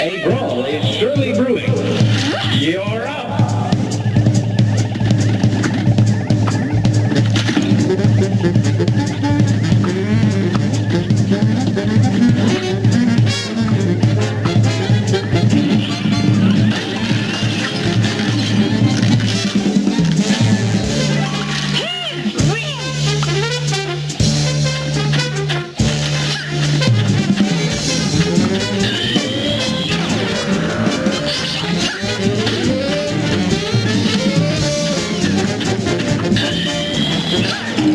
Hey, bro.